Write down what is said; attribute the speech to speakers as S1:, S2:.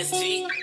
S1: MSG.